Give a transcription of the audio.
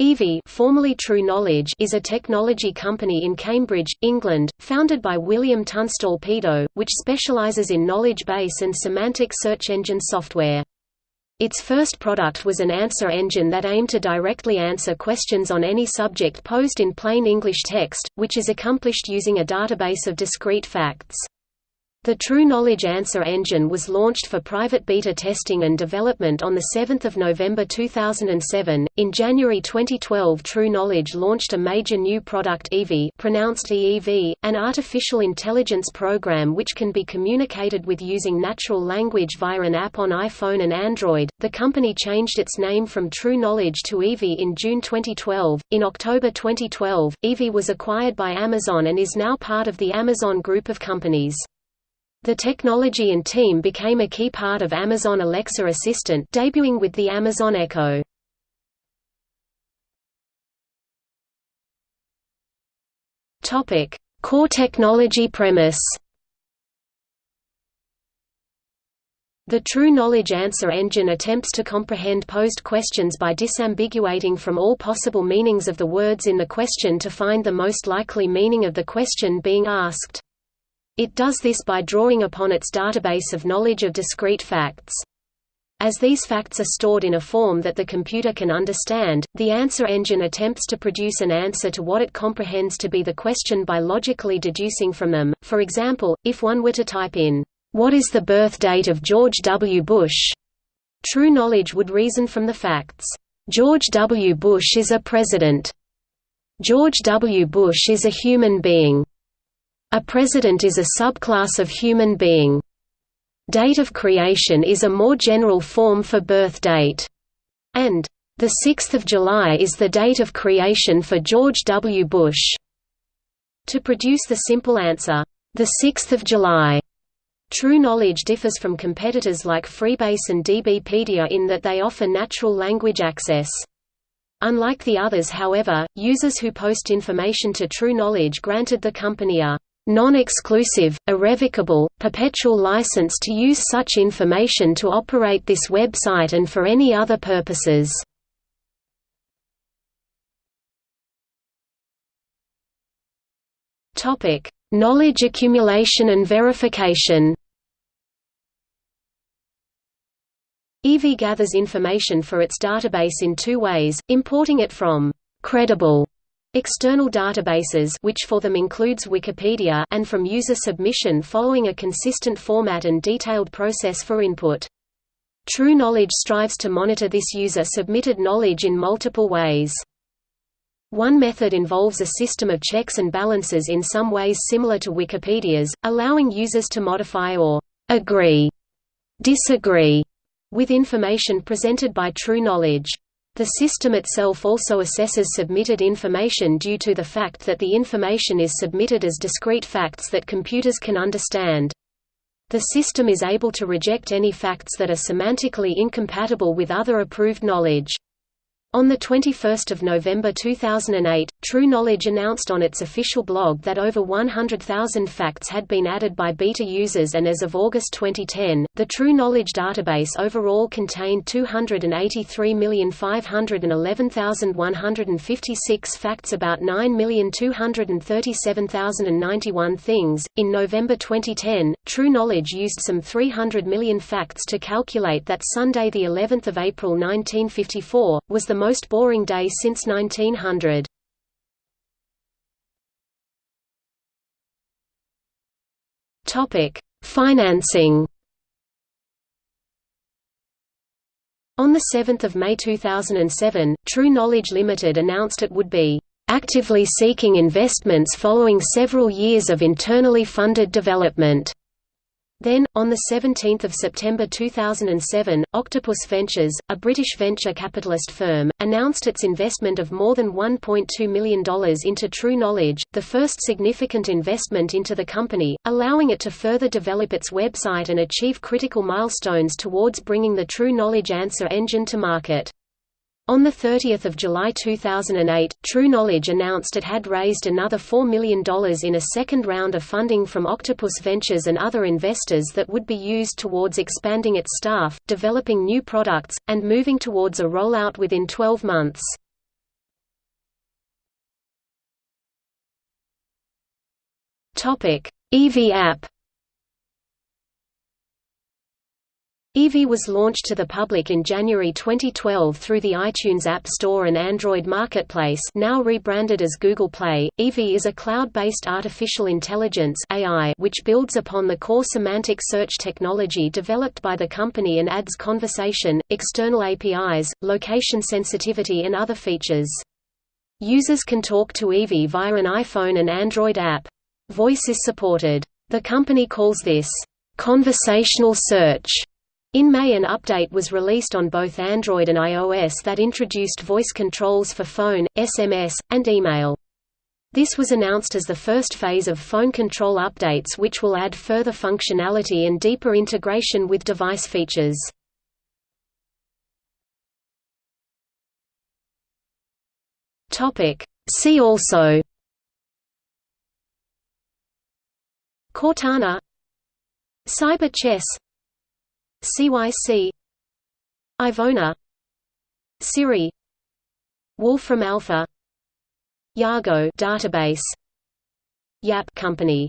EVI formerly True Knowledge is a technology company in Cambridge, England, founded by William Tunstall Pedoe, which specializes in knowledge base and semantic search engine software. Its first product was an answer engine that aimed to directly answer questions on any subject posed in plain English text, which is accomplished using a database of discrete facts. The True Knowledge Answer Engine was launched for private beta testing and development on 7 November 2007. In January 2012 True Knowledge launched a major new product Evi pronounced EEV, an artificial intelligence program which can be communicated with using natural language via an app on iPhone and Android. The company changed its name from True Knowledge to Evi in June 2012. In October 2012, Evi was acquired by Amazon and is now part of the Amazon group of companies. The technology and team became a key part of Amazon Alexa Assistant debuting with the Amazon Echo. Topic: Core technology premise. The True Knowledge Answer Engine attempts to comprehend posed questions by disambiguating from all possible meanings of the words in the question to find the most likely meaning of the question being asked. It does this by drawing upon its database of knowledge of discrete facts. As these facts are stored in a form that the computer can understand, the answer engine attempts to produce an answer to what it comprehends to be the question by logically deducing from them. For example, if one were to type in, What is the birth date of George W. Bush? True knowledge would reason from the facts. George W. Bush is a president. George W. Bush is a human being. A president is a subclass of human being. Date of creation is a more general form for birth date. And, the 6th of July is the date of creation for George W. Bush. To produce the simple answer, the 6th of July, True Knowledge differs from competitors like Freebase and DBpedia in that they offer natural language access. Unlike the others however, users who post information to True Knowledge granted the company a non-exclusive, irrevocable, perpetual license to use such information to operate this website and for any other purposes. Knowledge accumulation and verification EV gathers information for its database in two ways, importing it from credible External databases which for them includes Wikipedia and from user submission following a consistent format and detailed process for input. True Knowledge strives to monitor this user-submitted knowledge in multiple ways. One method involves a system of checks and balances in some ways similar to Wikipedia's, allowing users to modify or agree, disagree with information presented by True Knowledge. The system itself also assesses submitted information due to the fact that the information is submitted as discrete facts that computers can understand. The system is able to reject any facts that are semantically incompatible with other approved knowledge. On 21 November 2008, True Knowledge announced on its official blog that over 100,000 facts had been added by beta users and as of August 2010, the True Knowledge database overall contained 283,511,156 facts about 9,237,091 things. In November 2010, True Knowledge used some 300 million facts to calculate that Sunday the 11th of April 1954 was the most boring day since 1900. Topic: Financing. On 7 May 2007, True Knowledge Limited announced it would be actively seeking investments following several years of internally funded development. Then, on 17 September 2007, Octopus Ventures, a British venture capitalist firm, announced its investment of more than $1.2 million into True Knowledge, the first significant investment into the company, allowing it to further develop its website and achieve critical milestones towards bringing the True Knowledge Answer engine to market. On 30 July 2008, True Knowledge announced it had raised another $4 million in a second round of funding from Octopus Ventures and other investors that would be used towards expanding its staff, developing new products, and moving towards a rollout within 12 months. EV app Evi was launched to the public in January 2012 through the iTunes App Store and Android Marketplace now rebranded as Google Play. Evi is a cloud-based artificial intelligence AI which builds upon the core semantic search technology developed by the company and adds conversation, external APIs, location sensitivity and other features. Users can talk to Evi via an iPhone and Android app. Voice is supported. The company calls this conversational search in May an update was released on both Android and iOS that introduced voice controls for phone, SMS, and email. This was announced as the first phase of phone control updates which will add further functionality and deeper integration with device features. See also Cortana Cyber chess CYC Ivona Siri Wolfram Alpha Yago database Yap company